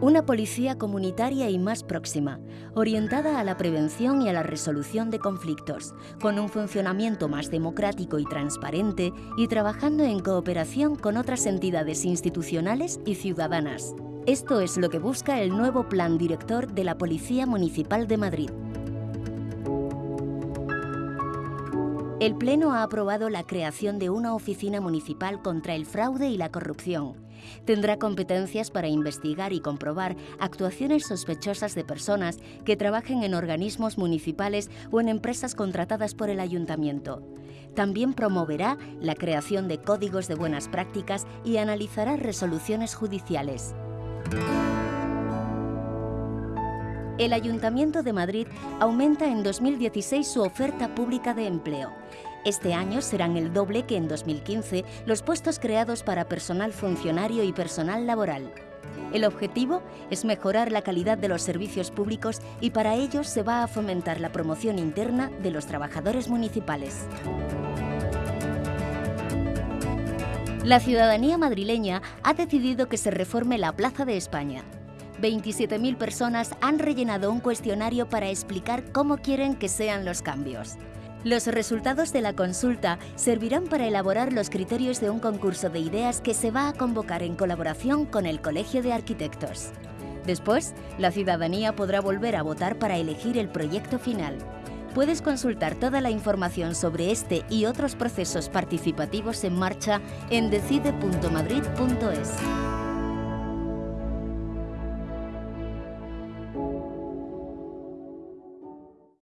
Una policía comunitaria y más próxima, orientada a la prevención y a la resolución de conflictos, con un funcionamiento más democrático y transparente y trabajando en cooperación con otras entidades institucionales y ciudadanas. Esto es lo que busca el nuevo Plan Director de la Policía Municipal de Madrid. El Pleno ha aprobado la creación de una oficina municipal contra el fraude y la corrupción. Tendrá competencias para investigar y comprobar actuaciones sospechosas de personas que trabajen en organismos municipales o en empresas contratadas por el ayuntamiento. También promoverá la creación de códigos de buenas prácticas y analizará resoluciones judiciales. El Ayuntamiento de Madrid aumenta en 2016 su oferta pública de empleo. Este año serán el doble que en 2015 los puestos creados para personal funcionario y personal laboral. El objetivo es mejorar la calidad de los servicios públicos y para ello se va a fomentar la promoción interna de los trabajadores municipales. La ciudadanía madrileña ha decidido que se reforme la Plaza de España. 27.000 personas han rellenado un cuestionario para explicar cómo quieren que sean los cambios. Los resultados de la consulta servirán para elaborar los criterios de un concurso de ideas que se va a convocar en colaboración con el Colegio de Arquitectos. Después, la ciudadanía podrá volver a votar para elegir el proyecto final. Puedes consultar toda la información sobre este y otros procesos participativos en marcha en decide.madrid.es.